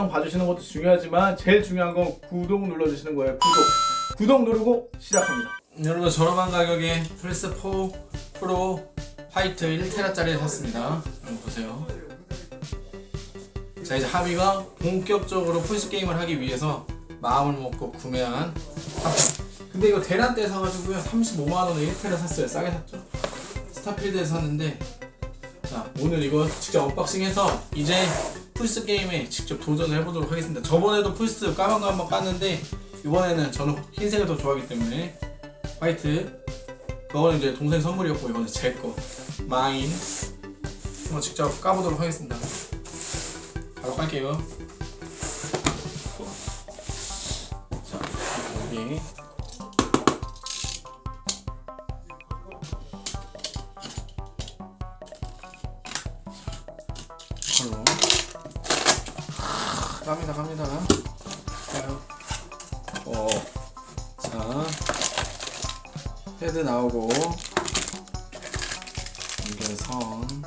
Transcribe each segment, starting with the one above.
영상 봐주시는 것도 중요하지만 제일 중요한 건 구독 눌러주시는 거예요. 구독. 구독 누르고 시작합니다. 여러분 저렴한 가격에 플스4 프로 화이트 1테라짜리를 샀습니다. 한번 보세요. 자 이제 하비가 본격적으로 플스 게임을 하기 위해서 마음을 먹고 구매한 상품. 근데 이거 대란 때 사가지고요 35만원에 1테라 샀어요. 싸게 샀죠. 스타필드에서 샀는데 자 오늘 이거 직접 unboxing해서 이제 플스 게임에 직접 도전을 해보도록 하겠습니다. 저번에도 플스 까만 거 한번 깠는데 이번에는 저는 흰색을 더 좋아하기 때문에 white. 그거는 이제 동생 선물이었고 이거는 제 거. Mine. 한번 직접 까보도록 하겠습니다. 바로 깔게요. 자 여기 갑니다 갑니다. 가요 어. 자. 헤드 나오고. 연결선.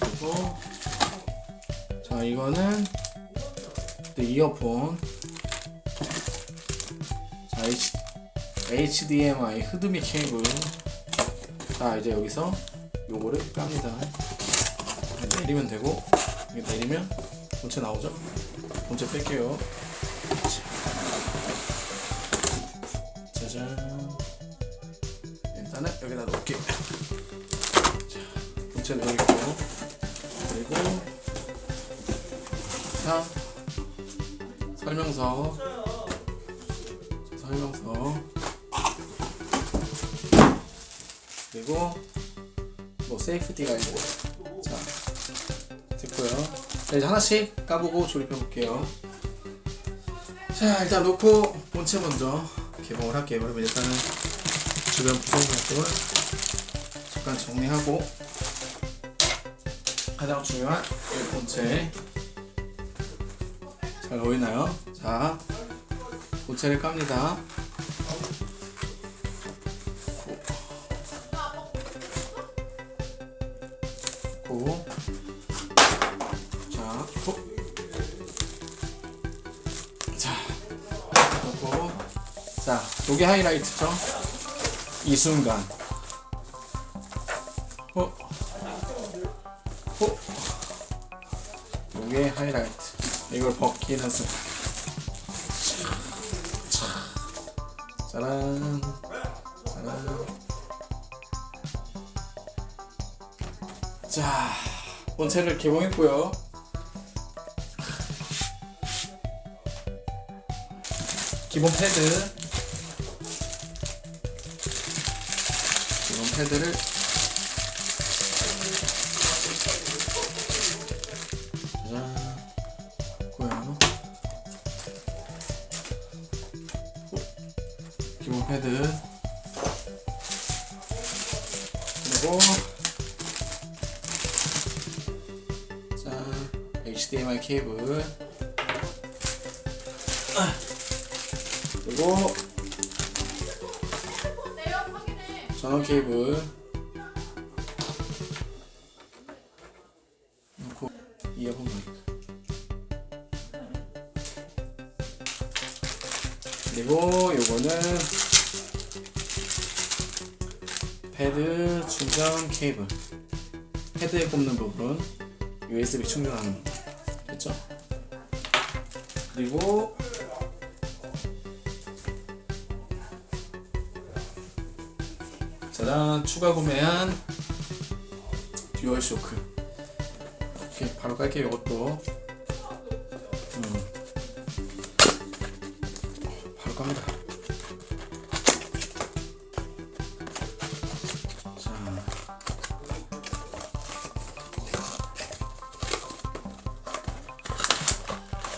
그리고 자 이거는 또 이어폰. 자 H, HDMI 흐드미 케이블. 자 이제 여기서 요거를 깝니다. 내리면 되고 내리면 본체 나오죠? 본체 뺄게요. 짜잔 일단은 여기다 놓을게. 자 본체 넣을게요 그리고 자 설명서. 설명서. 그리고 뭐 safety guide 자 됐고요 자 이제 하나씩 까보고 조립해 볼게요. 자 일단 놓고 본체 먼저 개봉을 할게요. 그러면 일단은 주변 구성품들을 잠깐 정리하고 가장 중요한 이 본체 잘 보이나요? 자 본체를 깝니다 요게 하이라이트죠? 이 순간. 호. 호. 요게 하이라이트. 이걸 벗기는 순간. 자, 짜란. 짜란. 자, 본체를 개봉했고요. 기본 패드. 짜잔. 고요. 기본 패드. 그리고 자, HDMI 케이블 아, 그리고 전원 케이블. 놓고 이어폰 마이크 그리고 요거는 패드 충전 케이블. 헤드에 꼽는 부분 USB 충전하는 거 됐죠? 그리고 짜잔 추가 구매한 듀얼 쇼크. 이렇게 바로 깔게요 이것도. 음. 바로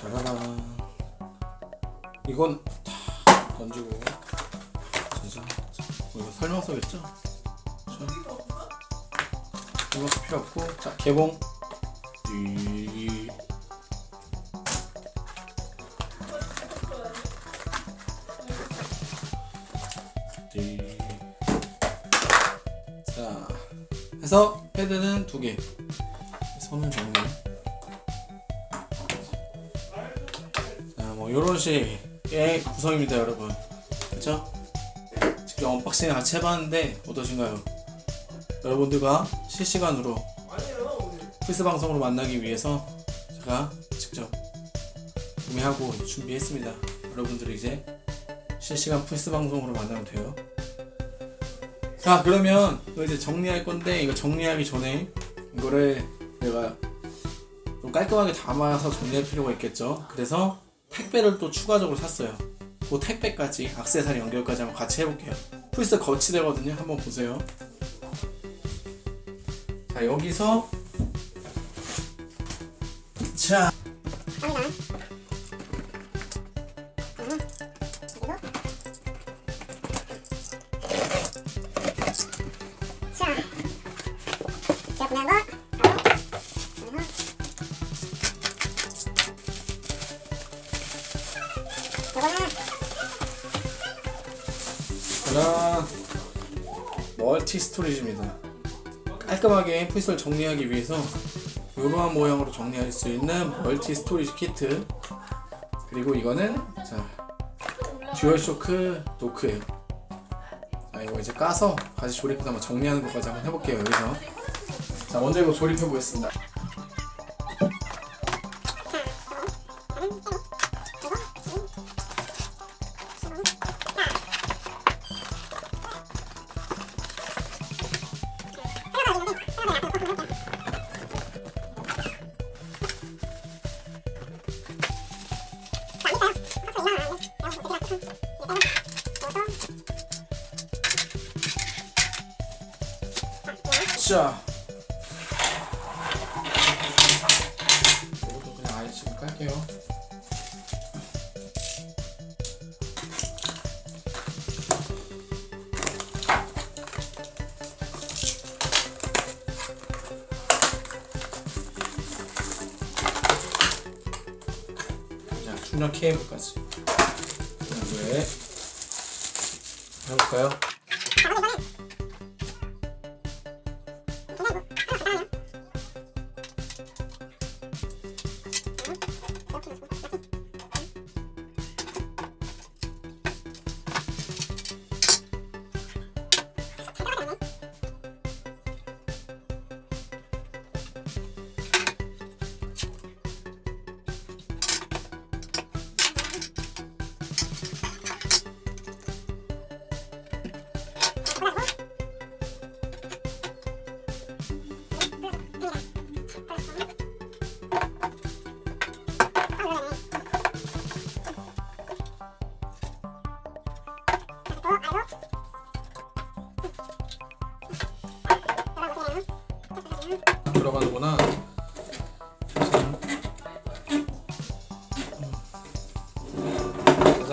짜라란 이건 설명서겠죠? 자, 설명서 필요 없고 자 개봉 띠. 띠. 자 해서 패드는 두개 손은 정리 뭐 이런 식의 구성입니다 여러분 그쵸? 직접 unboxing 같이 해봤는데 어떠신가요? 여러분들과 실시간으로 플스 방송으로 만나기 위해서 제가 직접 구매하고 준비했습니다. 여러분들이 이제 실시간 플스 방송으로 만나면 돼요. 자 그러면 이제 정리할 건데 이거 정리하기 전에 이거를 내가 좀 깔끔하게 담아서 정리할 필요가 있겠죠? 그래서 택배를 또 추가적으로 샀어요 그 택배까지 악세사리 연결까지 한번 같이 해볼게요. 플스 거치대거든요. 한번 보세요. 자 여기서. 자. 자, Multi storage입니다. 깔끔하게 플스를 정리하기 위해서 이러한 모양으로 정리할 수 있는 multi storage 키트. 그리고 이거는 자 듀얼쇼크 dock예요. 자 이거 이제 까서 같이 조립해서 한번 정리하는 것까지 한번 해볼게요 여기서. 자 먼저 이거 조립해 보겠습니다 자 이것도 그냥 아예 지금 깔게요. 자 충전 케이블까지. 왜 해볼까요?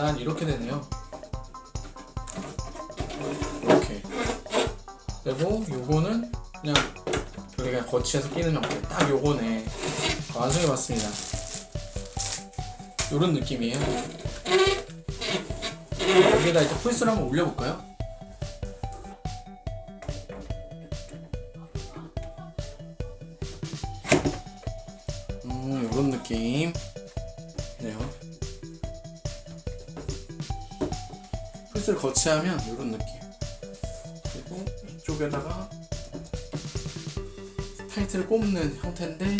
짜잔 이렇게 되네요. 이렇게. 그리고 요거는 그냥 여기 그냥 거치해서 끼는 형태. 딱 요거네. 완성해 봤습니다. 요런 느낌이에요. 여기다 이제 플스를 한번 올려볼까요? 음, 요런 느낌. 네요. 플스를 거치하면 요런 느낌. 그리고 이쪽에다가 타이틀을 꼽는 형태인데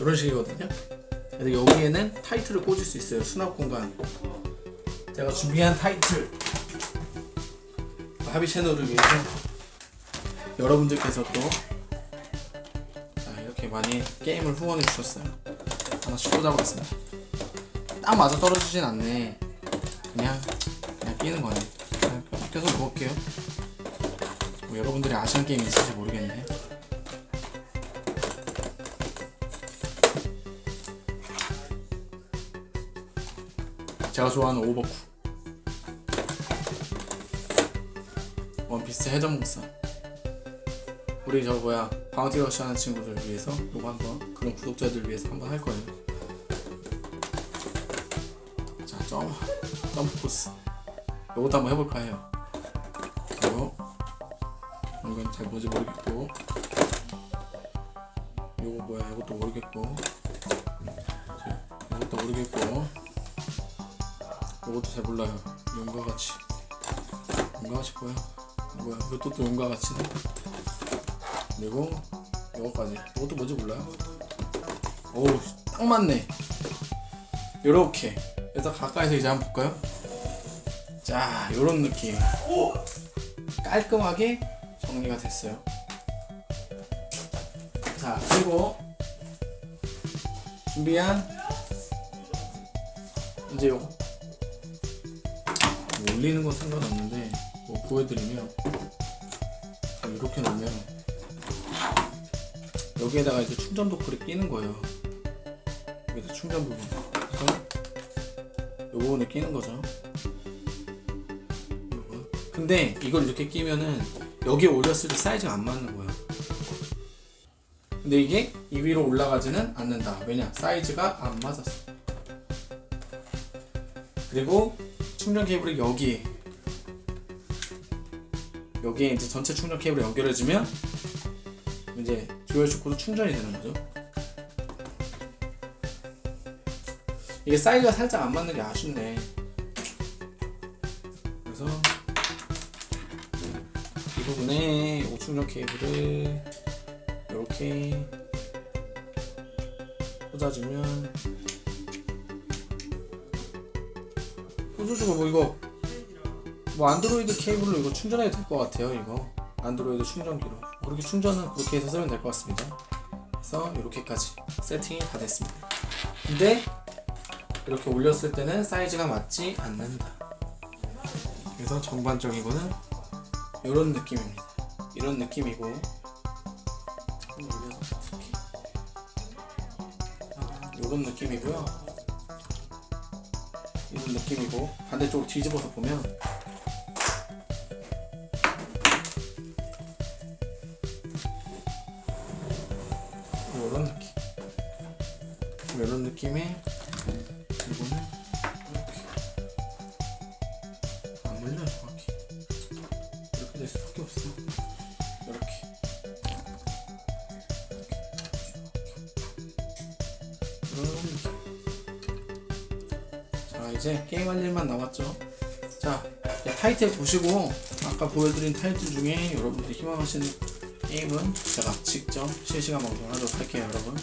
이런 식이거든요. 근데 여기에는 타이틀을 꽂을 수 있어요. 수납 공간. 제가 준비한 타이틀. 하비 채널을 위해서 여러분들께서 또 자, 이렇게 많이 게임을 후원해 주셨어요. 하나씩 꽂아보겠습니다. 딱 맞아 떨어지진 않네. 그냥 그냥 끼는 거네. 그냥 껴서 놓을게요. 뭐 여러분들이 아시는 게임 있을지 모르겠네. 제가 좋아하는 오버쿠. 원피스 해적목사. 우리 저 뭐야 바운티 러시 하는 친구들 위해서 요거 한번 그런 구독자들 위해서 한번 할 거예요. 자 점, 점프 코스. 요것도 한번 해볼까 해요. 그리고 이건 잘 뭔지 모르겠고 요거 뭐야 이것도 모르겠고 자, 이것도 모르겠고 이것도 잘 몰라요. 용과 같이. 용과 같이 뭐야? 뭐야? 이것도 또 용과 같이네 그리고 이거까지. 이것도 뭔지 몰라요? 오우 딱 맞네. 요렇게 그래서 가까이서 이제 한번 볼까요? 자 요런 느낌. 깔끔하게 정리가 됐어요. 자 그리고 준비한 이제 요거. 뭐 올리는 건 상관없는데 뭐 보여드리면 이렇게 놓으면 여기에다가 이제 충전 도크를 끼는 거예요. 여기다 충전 부분 요 부분에 끼는 거죠. 요거. 근데 이걸 이렇게 끼면은 여기에 올렸을 때 사이즈가 안 맞는 거야. 근데 이게 이 위로 올라가지는 않는다. 왜냐? 사이즈가 안 맞았어. 그리고 충전 케이블이 여기에 여기에 이제 전체 충전 케이블 연결해주면 이제 듀얼 쇼크도 충전이 되는 거죠 이게 사이즈가 살짝 안 맞는 게 아쉽네. 그래서 이 부분에 오충전 케이블을 이렇게 꽂아주면 꽂아주고 뭐 이거 뭐 안드로이드 케이블로 이거 충전해도 될 것 같아요 이거. 안드로이드 충전기로. 그렇게 충전은 그렇게 해서 쓰면 될 것 같습니다. 그래서 이렇게까지 세팅이 다 됐습니다. 근데 이렇게 올렸을 때는 사이즈가 맞지 않는다. 그래서 전반적인 거는 이런 느낌입니다. 이런 느낌이고. 이런 느낌이고요. 이런 느낌이고. 반대쪽으로 뒤집어서 보면 안 물려 정확히 이렇게 될 수밖에 없어. 이렇게. 느낌 자 이제 게임할 일만 남았죠. 자 타이틀 보시고 아까 보여드린 타이틀 중에 여러분들이 희망하시는 게임은 제가 직접 실시간 방송을 하도록 할게요 여러분